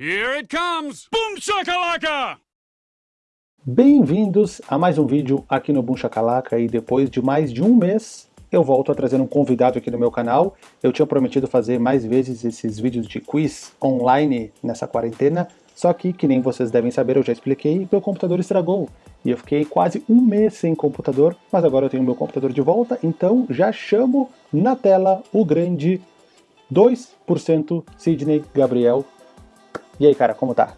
Here it comes! Boom shakalaka! Bem-vindos a mais um vídeo aqui no Boom Shakalaka e depois de mais de um mês eu volto a trazer um convidado aqui no meu canal. Eu tinha prometido fazer mais vezes esses vídeos de quiz online nessa quarentena, só que, que nem vocês devem saber, eu já expliquei, meu computador estragou. E eu fiquei quase um mês sem computador, mas agora eu tenho meu computador de volta, então já chamo na tela o grande 2% Sidney Gabriel. E aí, cara, como tá?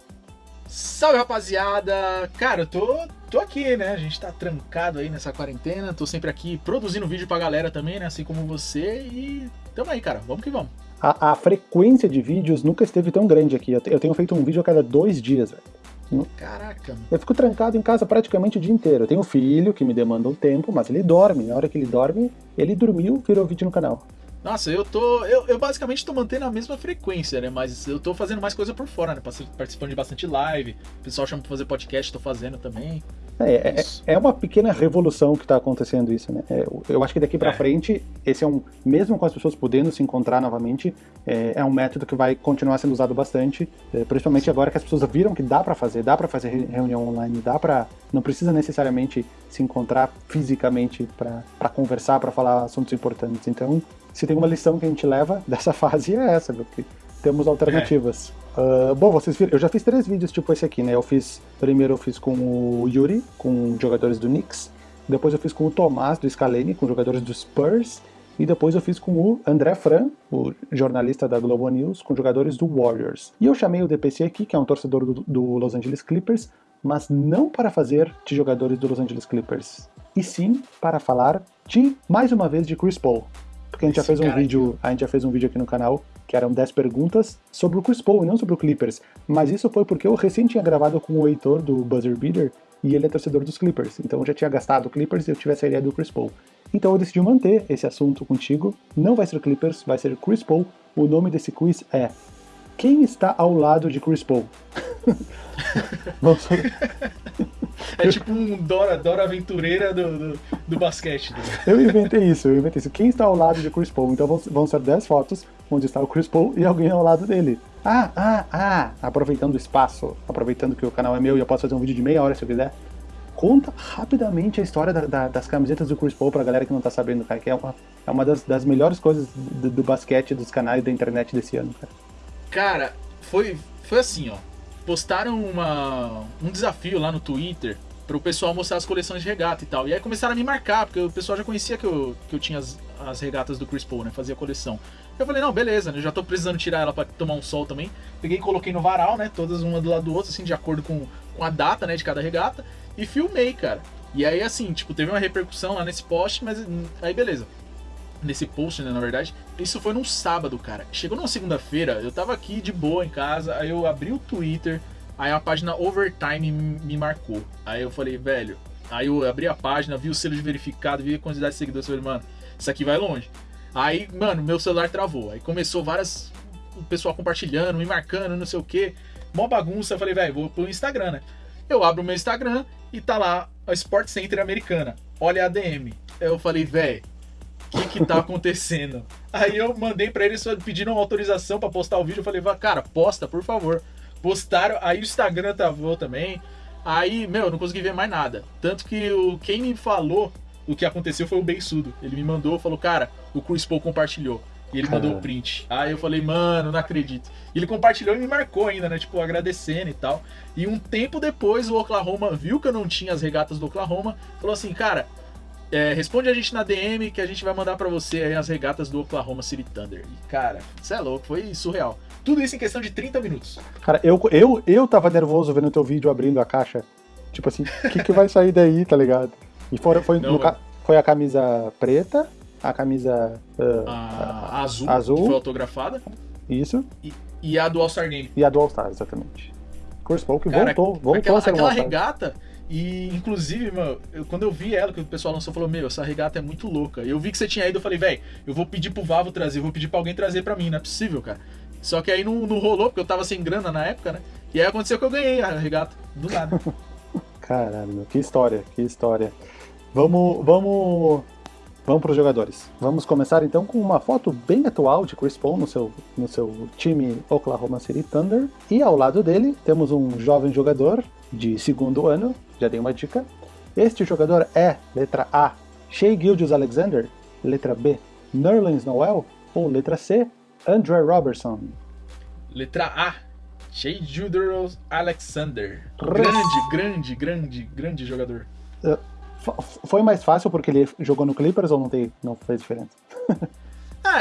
Salve rapaziada! Cara, eu tô, tô aqui, né? A gente tá trancado aí nessa quarentena, tô sempre aqui produzindo vídeo pra galera também, né? Assim como você, e tamo aí, cara, vamos que vamos. A, a frequência de vídeos nunca esteve tão grande aqui. Eu, te, eu tenho feito um vídeo a cada dois dias, velho. Caraca. Eu fico trancado em casa praticamente o dia inteiro. Eu tenho um filho que me demanda um tempo, mas ele dorme. Na hora que ele dorme, ele dormiu, virou vídeo no canal. Nossa, eu tô. Eu, eu basicamente tô mantendo a mesma frequência, né? Mas eu tô fazendo mais coisa por fora, né? Participando de bastante live. O pessoal chama pra fazer podcast, tô fazendo também. É, é, é, uma pequena revolução que está acontecendo isso, né? É, eu acho que daqui para é. frente, esse é um, mesmo com as pessoas podendo se encontrar novamente, é, é um método que vai continuar sendo usado bastante, é, principalmente agora que as pessoas viram que dá para fazer, dá para fazer reunião online, dá para, não precisa necessariamente se encontrar fisicamente para conversar, para falar assuntos importantes. Então, se tem uma lição que a gente leva dessa fase é essa, porque temos alternativas. Uh, bom, vocês viram, eu já fiz três vídeos tipo esse aqui, né? Eu fiz, primeiro eu fiz com o Yuri, com jogadores do Knicks, depois eu fiz com o Tomás do Scalene, com jogadores do Spurs, e depois eu fiz com o André Fran, o jornalista da Globo News, com jogadores do Warriors. E eu chamei o DPC aqui, que é um torcedor do, do Los Angeles Clippers, mas não para fazer de jogadores do Los Angeles Clippers, e sim para falar de, mais uma vez, de Chris Paul porque a gente já fez um vídeo, a gente já fez um vídeo aqui no canal que eram 10 perguntas sobre o Chris Paul e não sobre o Clippers. Mas isso foi porque eu recém tinha gravado com o Heitor do Buzzer Beater e ele é torcedor dos Clippers. Então eu já tinha gastado o Clippers e eu tivesse a ideia do Chris Paul. Então eu decidi manter esse assunto contigo. Não vai ser Clippers, vai ser Chris Paul. O nome desse quiz é Quem está ao lado de Chris Paul? Vamos É tipo um Dora, Dora Aventureira do, do, do basquete. Né? Eu inventei isso, eu inventei isso. Quem está ao lado de Chris Paul? Então vão, ser 10 fotos onde está o Chris Paul e alguém ao lado dele. Ah, ah, ah! Aproveitando o espaço, aproveitando que o canal é meu e eu posso fazer um vídeo de meia hora se eu quiser. Conta rapidamente a história da, da, das camisetas do Chris Paul pra galera que não tá sabendo, cara, que é uma, é uma das, das melhores coisas do, do basquete, dos canais da internet desse ano, cara. Cara, foi, foi assim, ó postaram uma, um desafio lá no Twitter para o pessoal mostrar as coleções de regata e tal. E aí começaram a me marcar, porque o pessoal já conhecia que eu, que eu tinha as, as regatas do Chris Paul, né? Fazia coleção. Eu falei, não, beleza, né? Já tô precisando tirar ela para tomar um sol também. Peguei e coloquei no varal, né? Todas uma do lado do outro, assim, de acordo com, com a data, né? De cada regata. E filmei, cara. E aí, assim, tipo, teve uma repercussão lá nesse post, mas hum, aí beleza nesse post, né, na verdade. Isso foi num sábado, cara. Chegou numa segunda-feira, eu tava aqui de boa em casa, aí eu abri o Twitter, aí a página Overtime me marcou. Aí eu falei, velho, aí eu abri a página, vi o selo de verificado, vi a quantidade de seguidores, falei, mano, isso aqui vai longe. Aí, mano, meu celular travou. Aí começou várias. O pessoal compartilhando, me marcando, não sei o que. Mó bagunça. Eu falei, velho, vou pro Instagram, né? Eu abro o meu Instagram e tá lá a Sport Center americana. Olha a DM. Eu falei, velho, que que tá acontecendo? Aí eu mandei para eles pedindo uma autorização para postar o vídeo. Eu falei, cara, posta, por favor. Postaram, aí o Instagram travou também. Aí, meu, eu não consegui ver mais nada. Tanto que o, quem me falou o que aconteceu foi o Bensudo. Ele me mandou, falou, cara, o Chris Paul compartilhou. E ele mandou o print. Aí eu falei, mano, não acredito. E ele compartilhou e me marcou ainda, né? Tipo, agradecendo e tal. E um tempo depois o Oklahoma viu que eu não tinha as regatas do Oklahoma. Falou assim, cara, é, responde a gente na DM que a gente vai mandar para você aí as regatas do Oklahoma City Thunder. E, cara, você é louco, foi surreal. Tudo isso em questão de 30 minutos. Cara, eu, eu, eu tava nervoso vendo teu vídeo abrindo a caixa. Tipo assim, o que, que vai sair daí, tá ligado? E foi, foi, Não, no, foi a camisa preta, a camisa uh, a, azul, azul, que foi autografada. Isso. E, e a do All-Star Game. E a do All-Star, exatamente. Chris Paul que voltou, voltou aquela, a ser Aquela regata e, inclusive, mano, eu, quando eu vi ela, que o pessoal lançou, falou: Meu, essa regata é muito louca. Eu vi que você tinha ido, eu falei: Véi, eu vou pedir pro Vavo trazer, eu vou pedir pra alguém trazer pra mim, não é possível, cara. Só que aí não, não rolou, porque eu tava sem grana na época, né? E aí aconteceu que eu ganhei a regata, do nada. Caralho, que história, que história. Vamos, vamos, Vamos para os jogadores. Vamos começar então com uma foto bem atual de Chris Paul no seu, no seu time Oklahoma City Thunder. E ao lado dele temos um jovem jogador de segundo ano, já dei uma dica. Este jogador é, letra A, Shea Gildius Alexander, letra B, Nerlens Noel, ou letra C, Andre Robertson. Letra A, Shea Gildius Alexander. Grande, grande, grande, grande jogador. Uh, foi mais fácil porque ele jogou no Clippers ou não, tem, não fez diferença? Ah,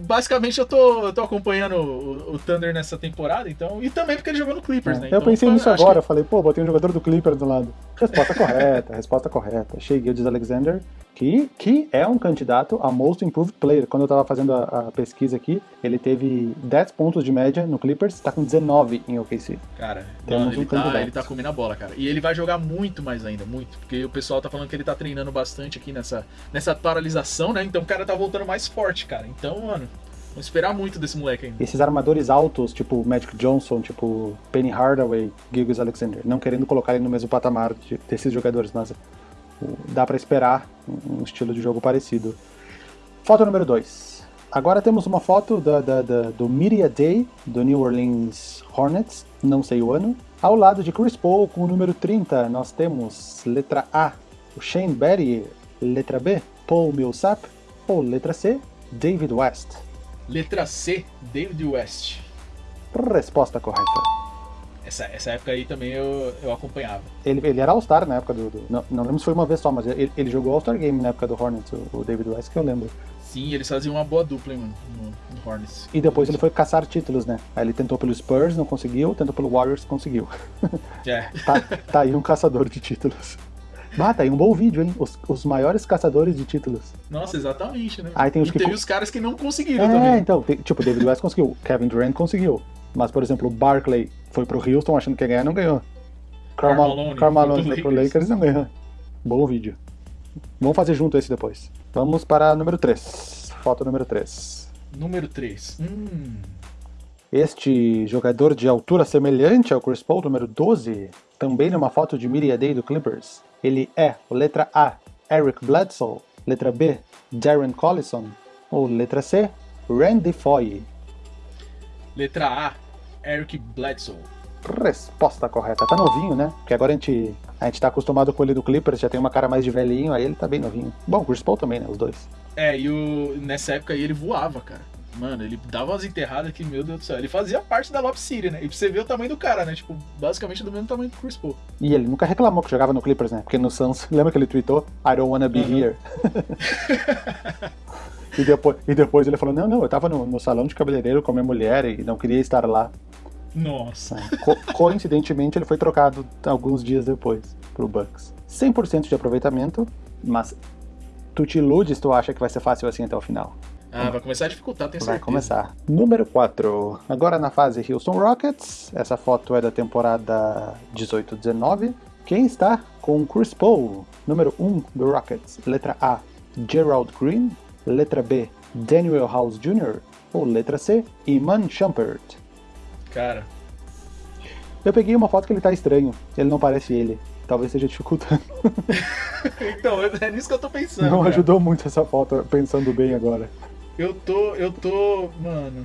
basicamente eu tô, eu tô acompanhando o, o, Thunder nessa temporada, então. E também porque ele jogou no Clippers, é, né? Eu então, pensei nisso agora, que... eu falei, pô, botei um jogador do Clippers do lado. Resposta correta, resposta correta. Shea Gildes Alexander, que, que é um candidato a Most Improved Player. Quando eu tava fazendo a, a pesquisa aqui, ele teve 10 pontos de média no Clippers, tá com 19 em OKC. Cara, Temos ele, um tá, ele tá comendo a bola, cara. E ele vai jogar muito mais ainda, muito. Porque o pessoal tá falando que ele tá treinando bastante aqui nessa, nessa paralisação, né? Então o cara tá voltando mais forte, cara. Então, mano, Vamos esperar muito desse moleque ainda. Esses armadores altos, tipo Magic Johnson, tipo Penny Hardaway, Gilgis Alexander, não querendo colocar ele no mesmo patamar de, desses jogadores, mas dá para esperar um estilo de jogo parecido. Foto número 2. Agora temos uma foto da, da, da, do Media Day do New Orleans Hornets, não sei o ano. Ao lado de Chris Paul, com o número 30, nós temos letra A, o Shane Battier, letra B, Paul Millsap, ou letra C, David West. Letra C, David West. Resposta correta. Essa, essa época aí também eu, eu acompanhava. Ele, ele era All-Star na época do. do não, não, lembro se foi uma vez só, mas ele, ele jogou All-Star Game na época do Hornets, o, o, David West, que eu lembro. Sim, eles faziam uma boa dupla mano, no, no, Hornets. E depois ele foi caçar títulos, né? Aí ele tentou pelo Spurs, não conseguiu, tentou pelo Warriors, conseguiu. É. tá, tá aí um caçador de títulos. Ah, tá aí um bom vídeo, hein? Os, os maiores caçadores de títulos. Nossa, exatamente, né? Aí tem os e que... teve os caras que não conseguiram é, também. É, então, tem, tipo, David West conseguiu, Kevin Durant conseguiu. Mas, por exemplo, o Barkley foi pro Houston achando que ia ganhar, não ganhou. Carmelo Carmelo foi pro Lakers e não ganhou. Bom vídeo. Vamos fazer junto esse depois. Vamos para número 3. Foto número 3. Número 3. Hum. Este jogador de altura semelhante ao Chris Paul, número 12, também numa foto de Media Day do Clippers. Ele é, letra A, Eric Bledsoe, letra B, Darren Collison, ou letra C, Randy Foye. Letra A, Eric Bledsoe. Resposta correta. Tá novinho, né? Porque agora a gente, a gente tá acostumado com ele do Clippers, já tem uma cara mais de velhinho, aí ele tá bem novinho. Bom, o Chris Paul também, né? Os dois. É, e o, nessa época aí ele voava, cara. Mano, ele dava umas enterradas que, meu Deus do céu, ele fazia parte da Lob City, né? E pra você ver o tamanho do cara, né? Tipo, basicamente do mesmo tamanho do Chris Paul. E ele nunca reclamou que jogava no Clippers, né? Porque no Suns, lembra que ele tweetou? I don't wanna be uhum. here. E depois, e depois ele falou: Não, não, eu tava no, no salão de cabeleireiro com a minha mulher e não queria estar lá. Nossa. Co coincidentemente, ele foi trocado alguns dias depois pro Bucks. 100% de aproveitamento, mas tu te iludes, tu acha que vai ser fácil assim até o final. Ah, vai começar a dificultar, vai certeza. Vai começar. Número 4. Agora na fase Houston Rockets. Essa foto é da temporada 18-19. Quem está com Chris Paul? Número 1 do Rockets. Letra A, Gerald Green. Letra B, Daniel House Jr. Ou letra C, Iman Shumpert. Cara. Eu peguei uma foto que ele tá estranho. Ele não parece ele. Talvez seja dificultando. então, é nisso que eu tô pensando. Não cara. ajudou muito essa foto, pensando bem agora. Eu tô. Eu tô. Mano.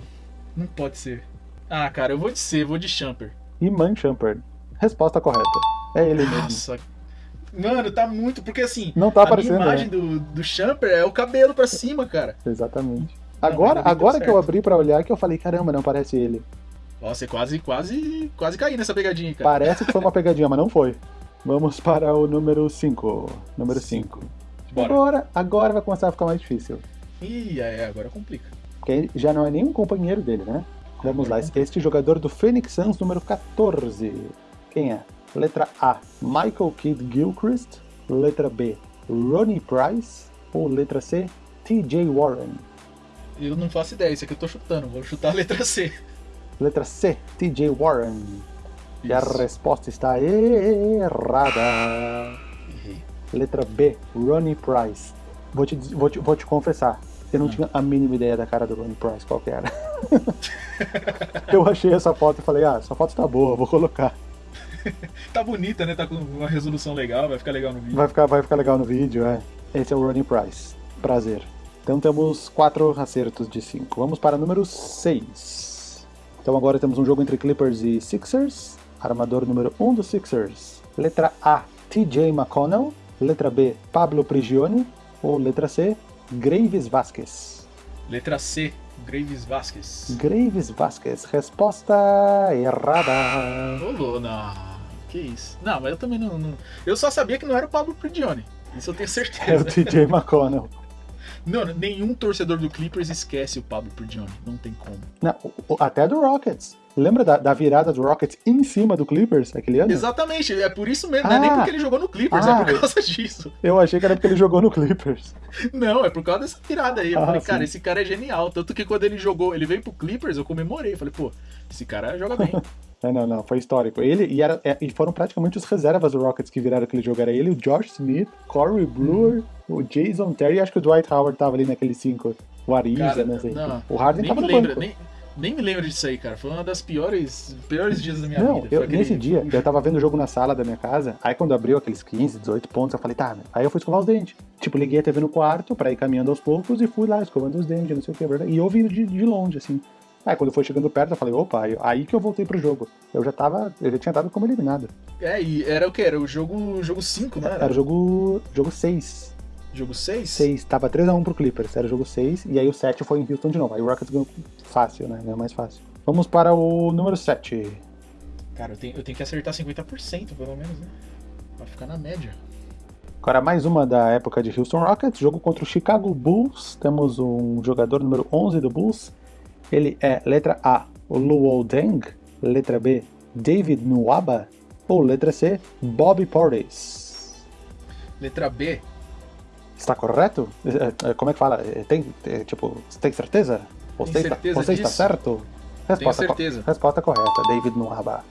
Não pode ser. Ah, cara, eu vou de C, vou de Shumper. Iman Shumpert. Resposta correta. É ele mesmo. Nossa, Mano, tá muito. Porque assim, não tá a aparecendo, minha imagem né? do, do Champer é o cabelo pra cima, cara. Exatamente. Agora, não, agora que eu abri pra olhar que eu falei, caramba, não parece ele. Nossa, quase, quase, quase caí nessa pegadinha, cara. Parece que foi uma pegadinha, mas não foi. Vamos para o número 5. Número 5. Agora, agora vai começar a ficar mais difícil. Ih, é, agora complica. Porque já não é nenhum companheiro dele, né? Vamos lá, complica. este jogador do Phoenix Suns, número 14. Quem é? Letra A, Michael Kidd Gilchrist. Letra B, Ronnie Price. Ou letra C, TJ Warren. Eu não faço ideia, isso aqui eu tô chutando. Vou chutar a letra C. Letra C, TJ Warren. Isso. E a resposta está errada. Errei. Letra B, Ronnie Price. Vou te, vou te, vou te confessar, eu não ah. tinha a mínima ideia da cara do Ronnie Price, qual que era. eu achei essa foto e falei, ah, essa foto tá boa, vou colocar. tá bonita, né? Tá com uma resolução legal, vai ficar legal no vídeo. Vai ficar, vai ficar legal no vídeo, é. Esse é o Ronnie Price. prazer. Então temos quatro acertos de cinco. Vamos para número 6. Então agora temos um jogo entre Clippers e Sixers. Armador número 1 um dos Sixers. Letra A, TJ McConnell. Letra B, Pablo Prigioni. Ou letra C, Graves Vasquez. Letra C, Graves Vasquez. Graves Vasquez. Resposta errada. Ô, não. Que isso? Não, mas eu também não, não- Eu só sabia que não era o Pablo Prigioni. Isso eu tenho É o certeza. TJ McConnell. Não, nenhum torcedor do Clippers esquece o Pablo Prigioni. Não tem como. Não, até do Rockets. Lembra da, da virada do Rockets em cima do Clippers aquele ano? Exatamente, é por isso mesmo. Não é nem Ah. porque ele jogou no Clippers, Ah. é por causa disso. Eu achei que era porque ele jogou no Clippers. Não, é por causa dessa virada aí. Eu Ah, falei, sim. cara, esse cara é genial. Tanto que quando ele jogou, ele veio pro Clippers, eu comemorei. Falei, pô, esse cara joga bem. É, não, não, foi histórico. Ele e, era, é, e foram praticamente os reservas do Rockets que viraram aquele jogo. Era ele, o Josh Smith, Corey Brewer, o Jason Terry acho que o Dwight Howard tava ali naquele cinco. O Ariza, né? sei. não, o Harden nem tava me no lembro, banco. nem, nem me lembro disso aí, cara. Foi uma das piores, piores dias da minha Não, vida. eu, Foi aquele- nesse dia, eu tava vendo o jogo na sala da minha casa, aí quando abriu aqueles 15, 18 pontos, eu falei, tá, né? aí eu fui escovar os dentes. Tipo, liguei a TV no quarto pra ir caminhando aos poucos e fui lá escovando os dentes, não sei o que, verdade? E eu vi de, de longe, assim. Aí quando foi chegando perto, eu falei, opa, aí, que eu voltei pro jogo. Eu já tava, eu já tinha dado como eliminado. É, e era o que? Era o jogo 5, jogo né? Era o jogo, jogo 6. Jogo 6? 6, tava 3x1 pro Clippers, era o jogo 6, e aí o 7 foi em Houston de novo. Aí o Rockets ganhou fácil, né? Ganhou mais fácil. Vamos para o número 7. Cara, eu tenho, eu tenho que acertar 50% pelo menos, né? Pra ficar na média. Agora mais uma da época de Houston Rockets, jogo contra o Chicago Bulls. Temos um jogador número 11 do Bulls. Ele é letra A, Luol Deng, letra B, David Nwaba, ou letra C, Bobby Portis. Letra B. Está correto? É, é, Como é que fala? É, Tem, é, tipo, tem certeza? Você, está, certeza você está certo? Resposta, co- certeza. resposta correta, David Nwaba.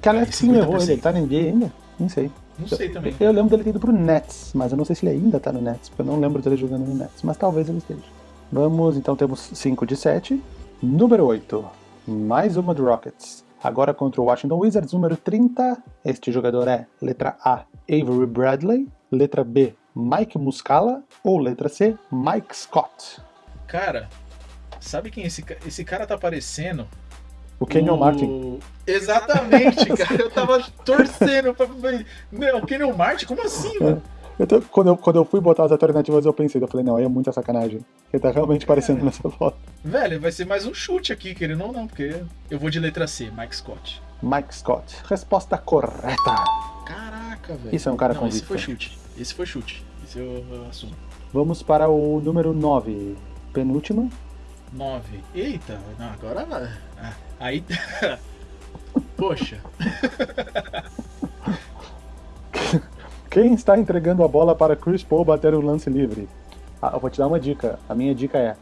Que aliás, Aí, quem levou 50%. ele? Ele tá na NBA ainda? Não sei. Não sei também. Eu lembro dele ter ido pro Nets, mas eu não sei se ele ainda tá no Nets, porque eu não lembro dele jogando no Nets, mas talvez ele esteja. Vamos, então temos 5 de 7. Número 8. Mais uma do Rockets. Agora contra o Washington Wizards, número 30. Este jogador é letra A, Avery Bradley, letra B, Mike Muscala, ou letra C, Mike Scott. Cara, sabe quem esse, esse cara tá parecendo? O Kenyon O- Martin. Exatamente, cara. Eu tava torcendo pra. Não, o Kenyon Martin? Como assim, mano? Eu tô- quando, eu, quando eu fui botar as alternativas, eu pensei, eu falei, não, aí é muita sacanagem. Ele tá realmente parecendo nessa foto. Velho, vai ser mais um chute aqui, querendo ou não, porque eu vou de letra C, Mike Scott. Mike Scott. Resposta correta. Caraca, velho. Isso é um cara Não, esse convicto. foi chute. Esse foi chute. Esse eu, eu assumo. Vamos para o número 9. Penúltima. 9. Eita, não, agora. Ah, Aí. Poxa. Quem está entregando a bola para Chris Paul bater o lance livre? Ah, eu vou te dar uma dica. A minha dica é: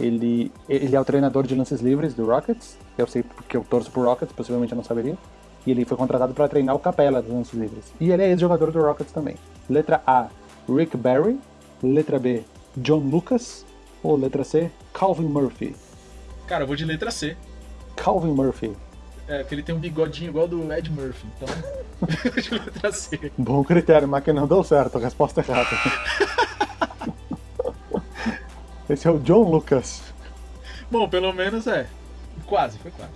ele, ele é o treinador de lances livres do Rockets. Eu sei porque eu torço pro Rockets, possivelmente eu não saberia. E ele foi contratado para treinar o Capela dos lances livres. E ele é ex-jogador do Rockets também. Letra A: Rick Barry. Letra B: John Lucas. Ou letra C: Calvin Murphy. Cara, eu vou de letra C. Calvin Murphy. É, que ele tem um bigodinho igual do Ed Murphy. Então. eu vou de letra C. Bom critério, mas que não deu certo. Resposta errada. Esse é o John Lucas. Bom, pelo menos é. Quase, foi quase.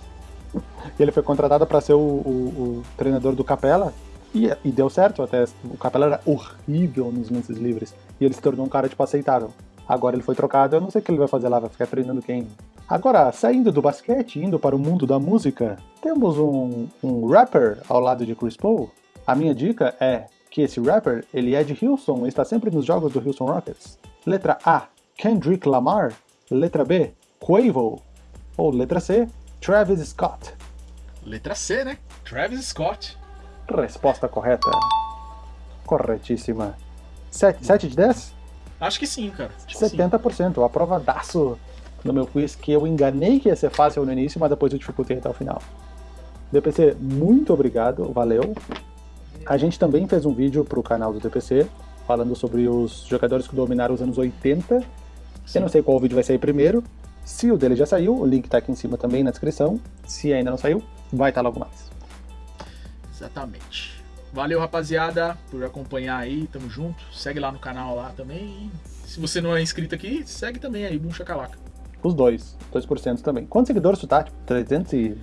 E ele foi contratado para ser o, o- o treinador do Capela. E, e deu certo até. O Capela era horrível nos lances livres. E ele se tornou um cara, tipo, aceitável. Agora ele foi trocado, eu não sei o que ele vai fazer lá, vai ficar treinando quem. Agora, saindo do basquete, indo para o mundo da música, temos um, um rapper ao lado de Chris Paul. A minha dica é que esse rapper, ele é de Houston e está sempre nos jogos do Houston Rockets. Letra A, Kendrick Lamar. Letra B, Quavo. Ou letra C, Travis Scott. Letra C, né? Travis Scott. Resposta correta. Corretíssima. 7, 7 de 10? Acho que sim, cara. Acho sim. 70%. Aprovadaço no meu quiz que eu enganei que ia ser fácil no início, mas depois eu dificultei até o final. DPC, muito obrigado, valeu. A gente também fez um vídeo pro canal do DPC falando sobre os jogadores que dominaram os anos 80. Eu não sei qual vídeo vai sair primeiro. Se o dele já saiu, o link tá aqui em cima também na descrição. Se ainda não saiu, vai estar logo mais. Exatamente. Valeu, rapaziada, por acompanhar aí. Tamo junto. Segue lá no canal lá também. E Se você não é inscrito aqui, segue também aí, Boom Chacalaca. Os dois, 2% também. Quantos seguidores tu tá? Tipo, 300 e...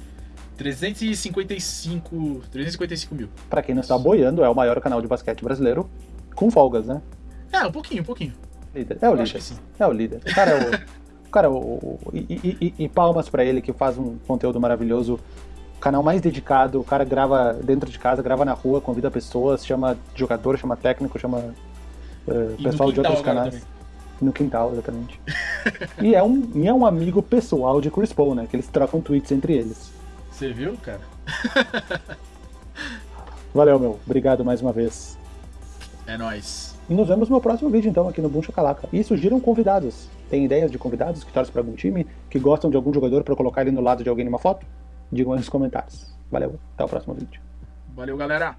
355, 355 mil. Pra quem não está boiando, é o maior canal de basquete brasileiro, com folgas, né? É, um pouquinho, um pouquinho. Líder. É o Eu líder. É o líder. O cara é o. o cara é o. o- e, e- e- palmas pra ele que faz um conteúdo maravilhoso. O canal mais dedicado. O cara grava dentro de casa, grava na rua, convida pessoas, chama jogador, chama técnico, chama E pessoal de outros canais. também. No quintal, exatamente. e, é um, e é um amigo pessoal de Chris Paul, né? Que eles trocam tweets entre eles. Você viu, cara? Valeu, meu. Obrigado mais uma vez. É nóis. E nos vemos no próximo vídeo, então, aqui no Boom Chacalaca. E surgiram convidados. Tem ideias de convidados que torcem para algum time, que gostam de algum jogador para colocar ele no lado de alguém numa foto? Digam aí nos comentários. Valeu, até o próximo vídeo. Valeu, galera.